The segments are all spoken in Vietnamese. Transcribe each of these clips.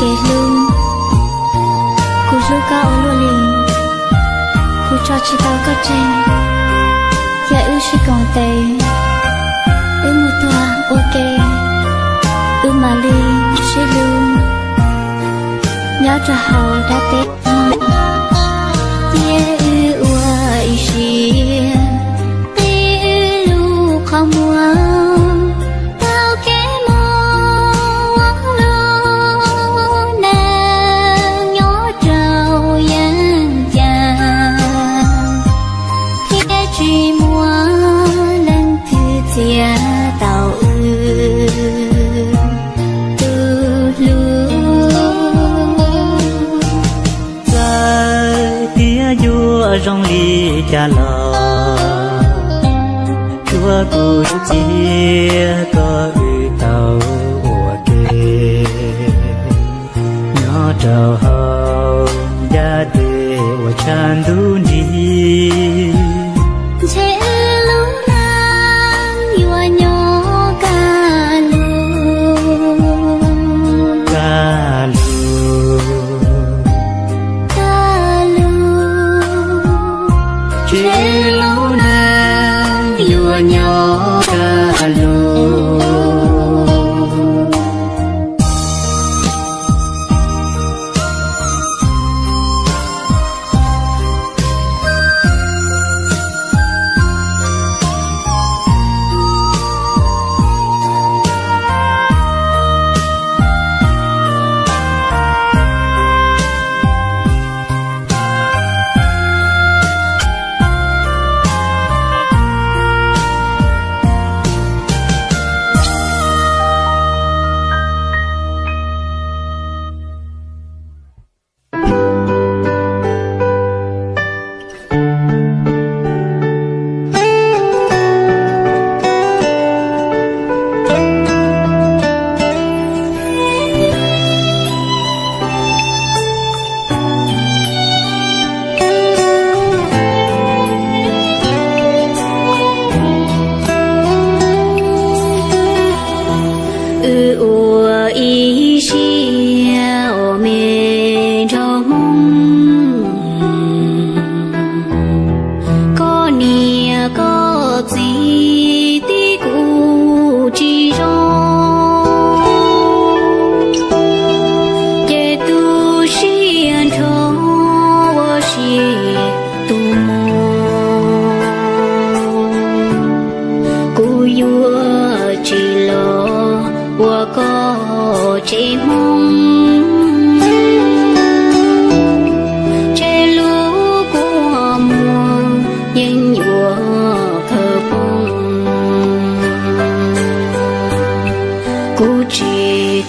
kể luôn Cô rú cao luôn liền Cô cho chị tao có trên Dạ ư chị còn tệ Ư một tòa, ok. Ư mà đi chị luôn Nhớ cho họ đã tết cha lo. Chúa cụ chia có ư tàu của kê nó trầu hồng, gia tê của chan đu đi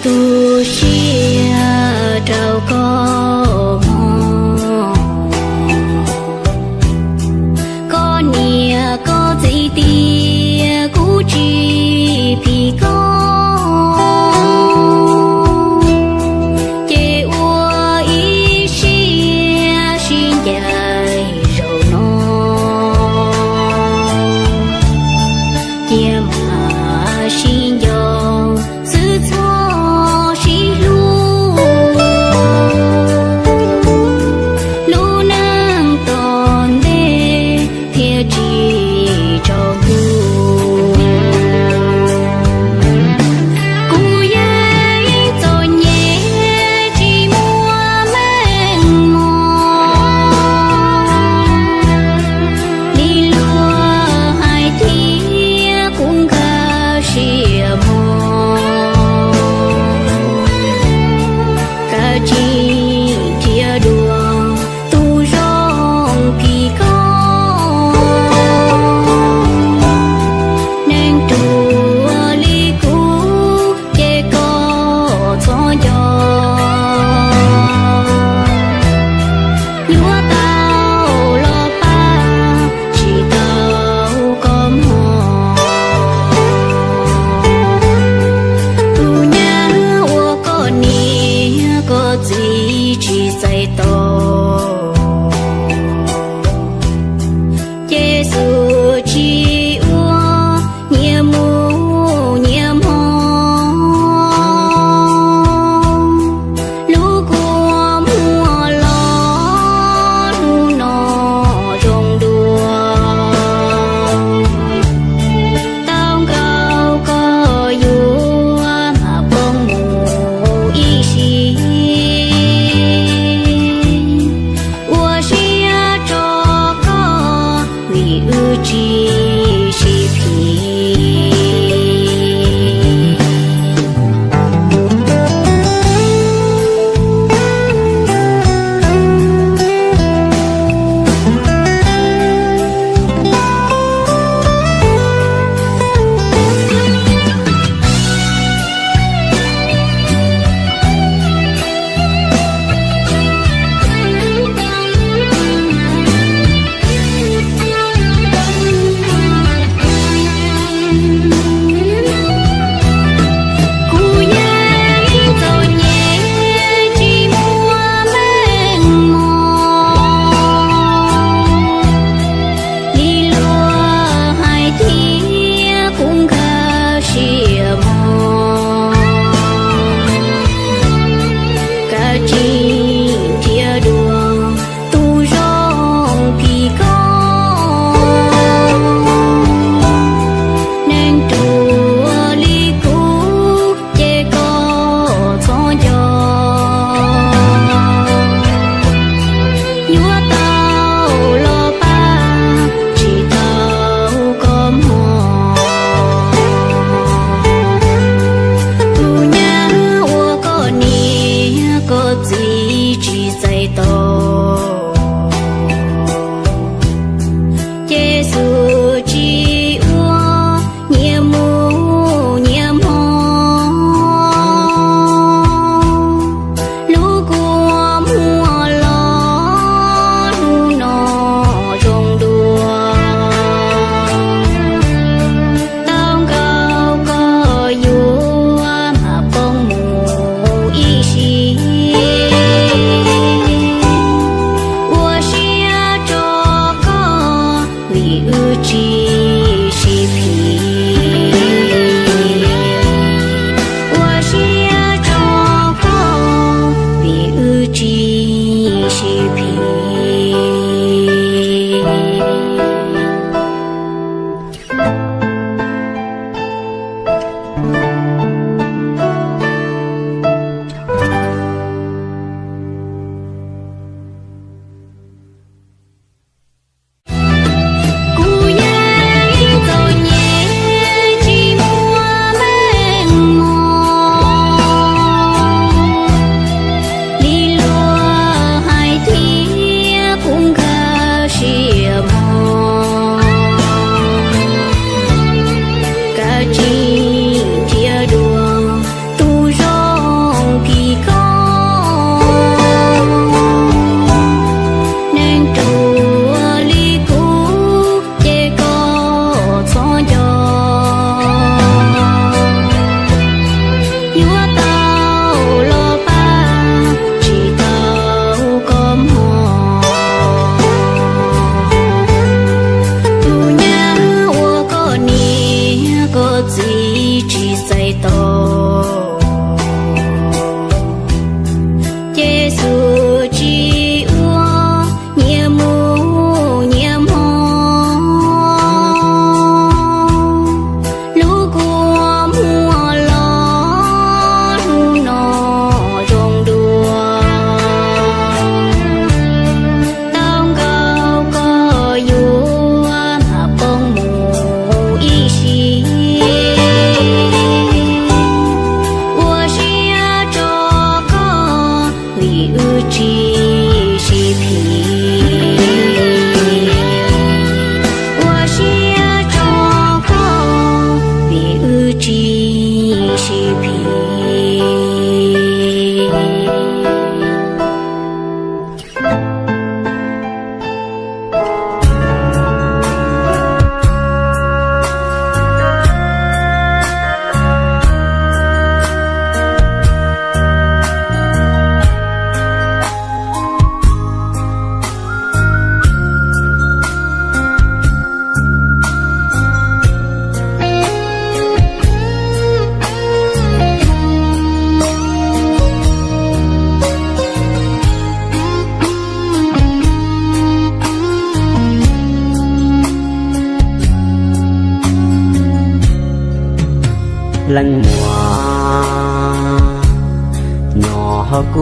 tu chia trầu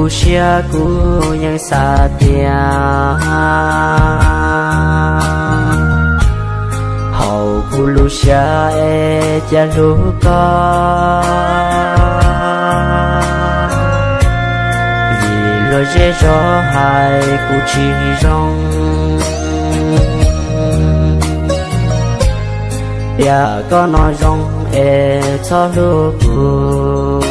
cú xia cú nhân xa tia hậu cú lu xia e cha lu co vì lo dễ cho hai cú chỉ rong ya có nói rong e cho lu cu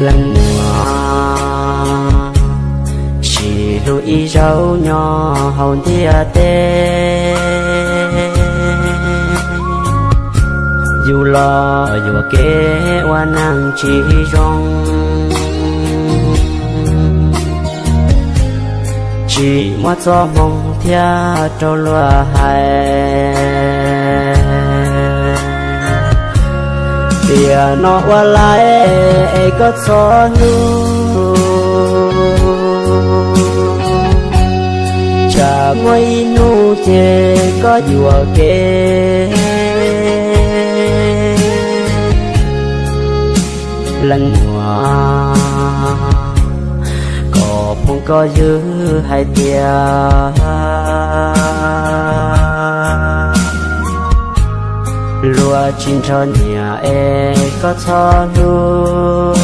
lần mùa chỉ lu y rau nhỏ hồn thia tê. Dù lo, dù kế hoa năng chỉ rong. Chỉ mắt cho mong thia trâu lúa hai tia nó qua lại có gió nu chả ngồi nu chê có dùa kê lần hoa, có phong có dư hai tia. Lúa chín cho nhẹ e có cho lu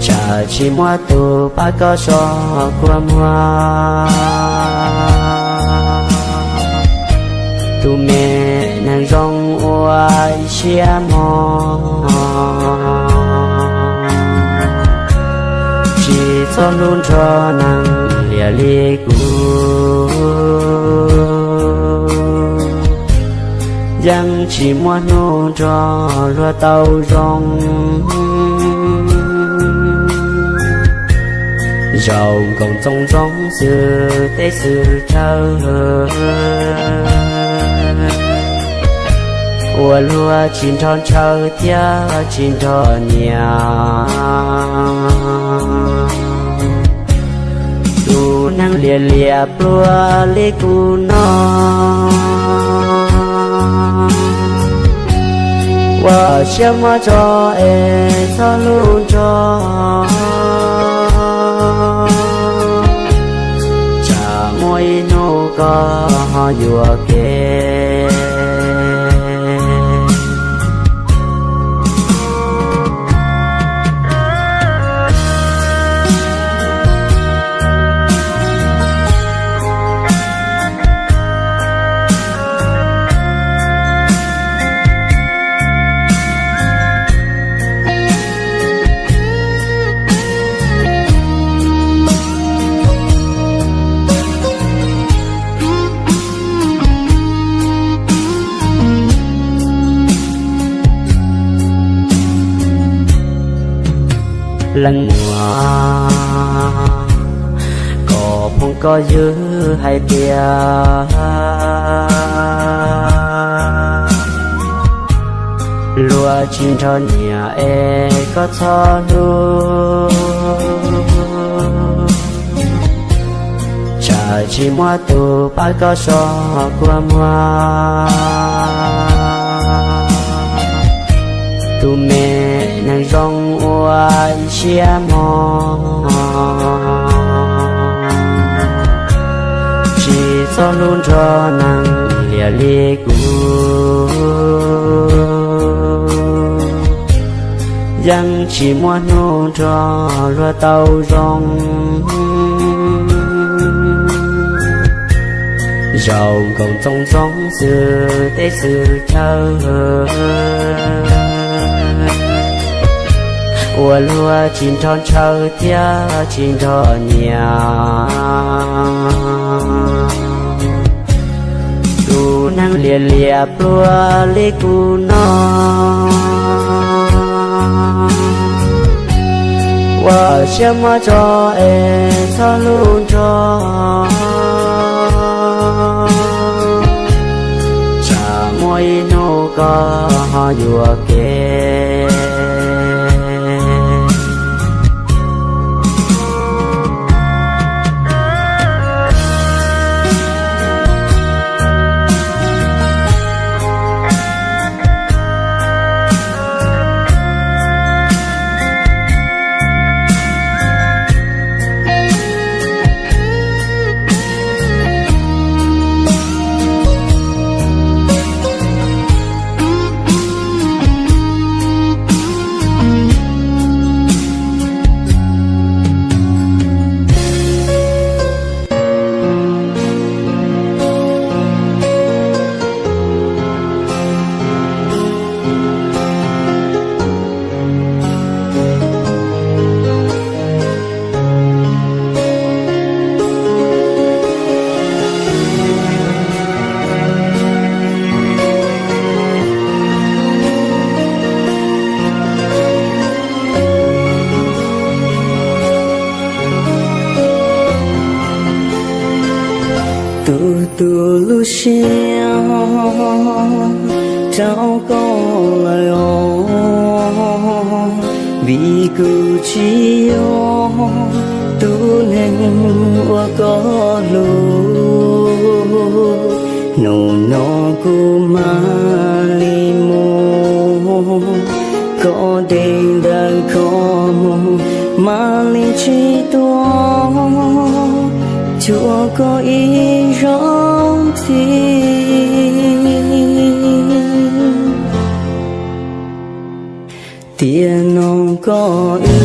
chả mwa mua tu ba có cho qua mua tu mẹ nàng rong oai chi mò. Chỉ cho luôn cho li lìa dân chỉ muốn nô cho lúa tàu rong. Giàu còn trong trong sự tế sự trao ua lúa chín tròn trao tia, chín tròn nhà. Tu năng lìa lìa plua lê cu non và xem mà cho em cho luôn cho chả môi nô có hoa vừa kề lần mùa có phong có giữ hay bia lúa chín cho nhà e có cho lu chả chỉ mua tu ba có so qua mua tu mẹ nàng rong oai chia mò. Chỉ cho luôn cho nàng lìa lìa cũ. Dân chỉ muốn nô cho lo tàu rong. Giàu còn trong sống xưa, tết xưa chờ ua lua chín tròn chờ tia chín thọ nhà tu năng lìa lìa plua lê cu nó wa chia ma cho e cho luôn cho. Chả môi nô có hoa dùa kia từ từ lu xiao trao lời ô vì cứ chi ô tu nên qua có lu nô nó cu ma li mô có đêm đã có mô ma li chi toa chúa có ý rõ xin tiền non có ý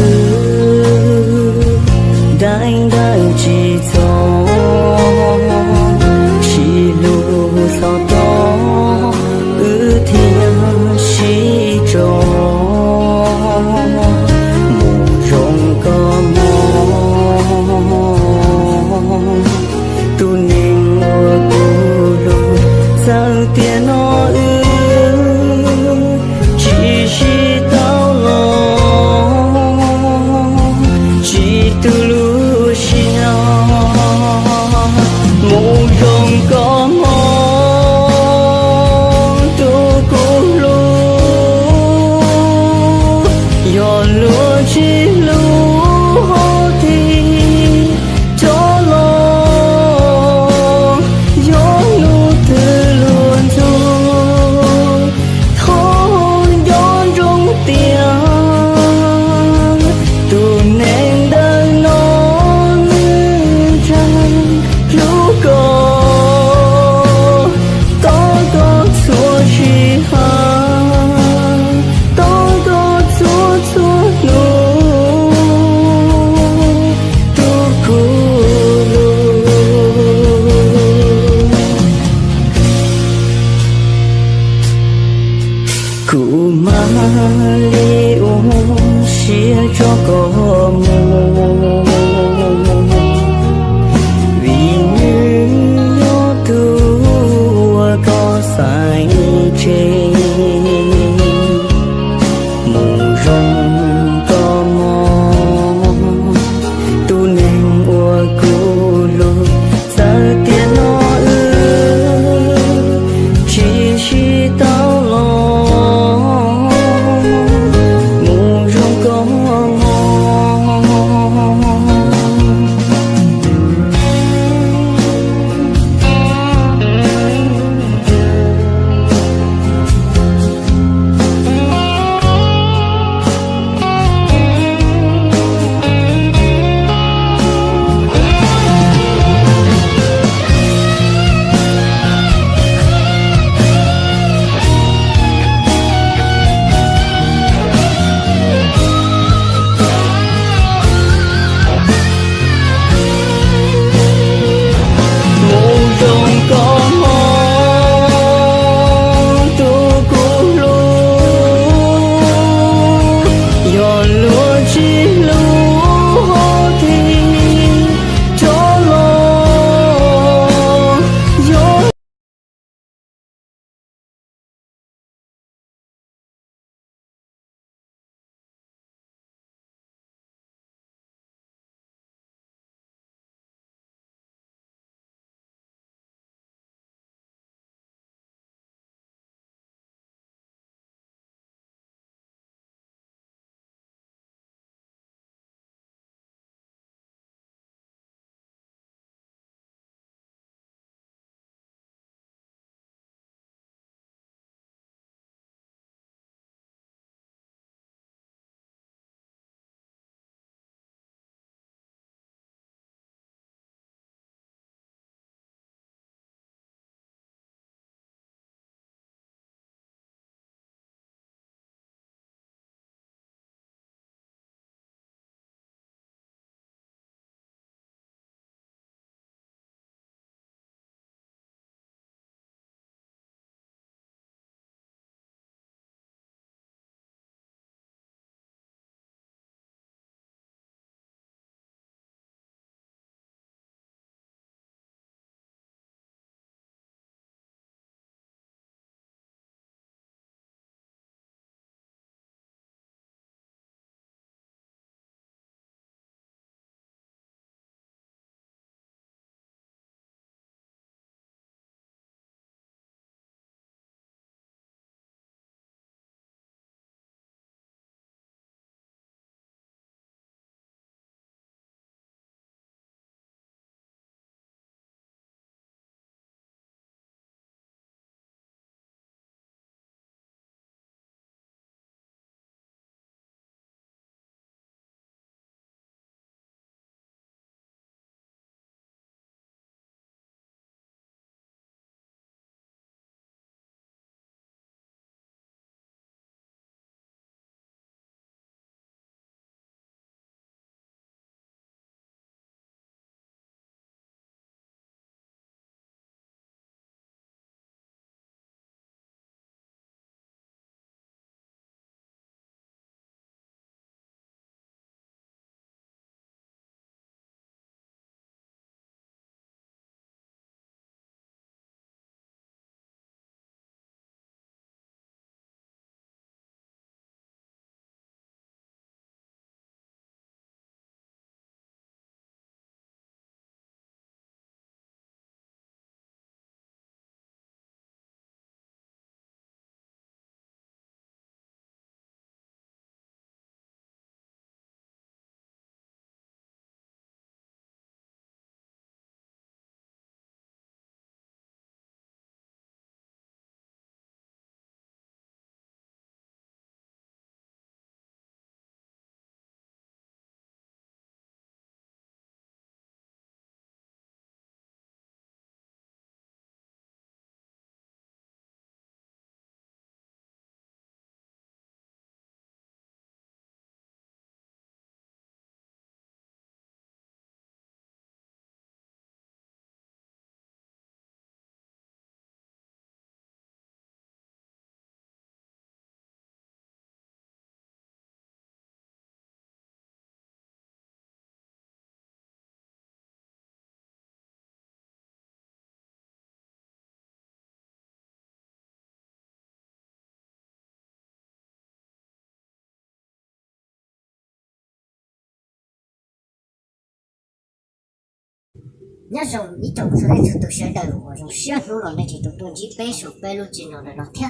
tôi tôi chỉ bé số bé lúc chỉ nó là nó theo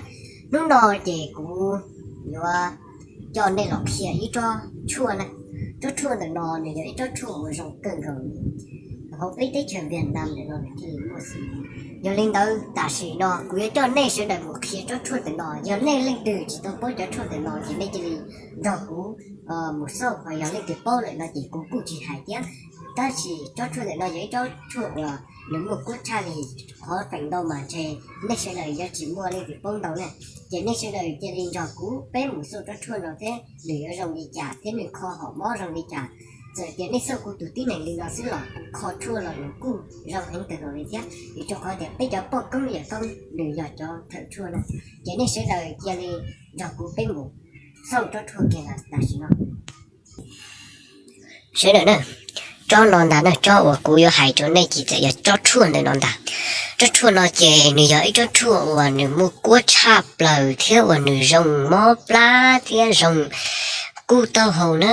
lúc đó thì cũng như cho nên là kia ít cho chua này cho chua là nó này ít cho chua trong cần gần họ biết tới chuyện Việt Nam để rồi thì mua gì giờ lên đâu ta sĩ nó quý cho nên sẽ đời một khi cho chút để nó giờ nên lên từ chỉ tôi bố cho chút để nó chỉ nên chỉ đó cũ một số và giờ lên từ bố lại nó chỉ cũng cũng chỉ hai tiếng ta chỉ cho chút để nó giấy cho chút là nếu một quốc cha thì khó phản đâu mà chơi nên sẽ đời giờ chỉ mua lên từ bông đầu này chỉ nên sẽ đời cho lên rồi cũ bé một số cho chút nó thế để ở trong đi trả thế mình kho họ mó trong đi trả giờ tiền này sau cũng tụt tí này lên đó xí lọ khó chua là nó cũng rau anh từ rồi giác thì cho khó đẹp bây giờ bỏ công việc công để giờ cho thợ chua này chỉ nên sẽ đời giờ lên giờ cũng bên ngủ. Sau cho chua kia là là gì nó sẽ đợi nè. Cho nó đã nè, cho ở cú yo hai chỗ này chỉ giờ cho chua này nó đã cho chua nó chè nửa giờ cho chua và nửa mua cua chạp lời theo và nửa rồng mò pla theo rồng cú tàu hồ nữa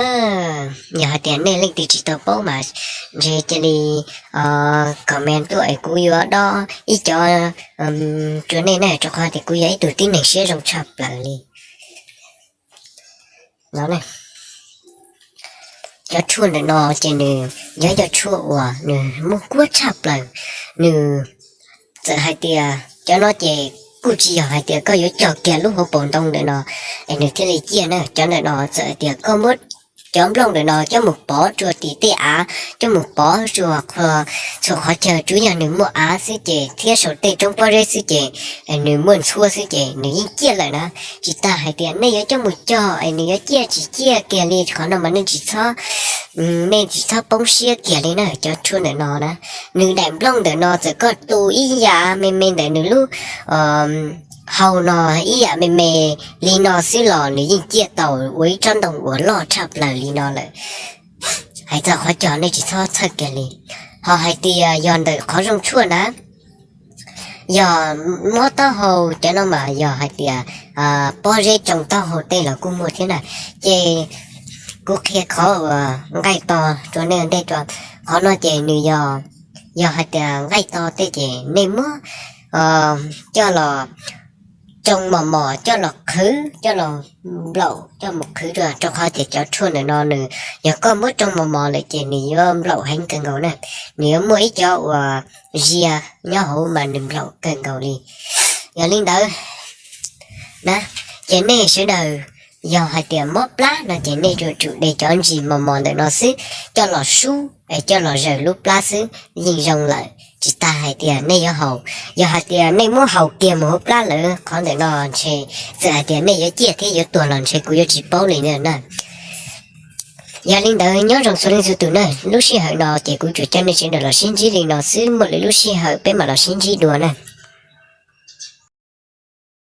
nhà tiền này lên từ chỉ tàu bao mà. Chỉ chỉ đi ờ, comment tuổi cú yếu đó. Ý cho um, chỗ này này cho khoa thì cú ấy từ tin này sẽ rồng chập là đi. Đó này cho chua này nó chỉ nè. Nhớ cho chua à nè. Mua quất chập lại. Nè. Giờ hai tia. Cho nó chỉ cụ chỉ hai tia có yếu cho kia lúc họ bổn đông để nó anh được thế này chia à, nè cho nên nó sợ tia có mất chấm lòng để nó cho một bó chùa tí tê á, cho một bó chùa khờ chùa khó chờ chú nhà nữ mua á sư chị thiết sổ tê trong bó rê sư chị anh à, nữ muốn xua sư chị nữ yên chia lại nó chỉ ta hai à, tiền ừ, này cho một cho anh nữ chia chỉ chia kia đi khó nào mà nên chỉ cho nên chỉ cho bông xia kia đi nó cho chua để nó đó. Nữ đẹp lòng để nó sẽ có tù ý giả mình mình để nữ lúc hầu nó ý ạ, mẹ mẹ, lý nó xí lò lý nhìn chia tàu với chân đồng của lò chập là lý nó lại hãy giờ khó chọn này chỉ so thật kìa lý họ hãy tì à, dọn đợi khó rong chua nè giờ mua tao hồ cho nó mà giờ hãy tì à, à bỏ rễ trồng tao hồ đây là cũng mua thế này. Chê cô kia khó à, ngay to, cho nên đây cho khó nói chê nữ giờ giờ hãy tì ngay to thế chê nên mua ờ, cho là trong mà mò cho lọ khứ, cho lọ lậu, cho một khứ rồi cho khó thì cho chua này nó nữa nhà có mất trong mà mò lại chỉ nếu ôm lậu hành cần cầu này nếu mới cho và ria nhớ hổ mà đừng lậu cần cầu đi. Giờ linh đỡ. Đó chỉ này sẽ đời giờ hai tiền mất lá, là chỉ này rồi chủ để cho anh gì mà mò để nó xứ. Cho lọ su để cho lọ rời lúc lá xứ, nhìn rồng lại chỉ ta hai tiền này yêu hậu. Yêu hai tiền này mua hậu kia mà hộp lá lỡ còn để nó chơi giờ hai tiền này yêu chia thế yêu tuần lần chơi cũng yêu chỉ bao liền nữa nè. Giờ linh đạo nhớ rằng số linh số tụ nè lúc xí hậu nó chỉ cũng chủ chân nên chỉ được là xin chỉ linh nó xứ một lúc xí hậu bên mà là xin chỉ đùa nè.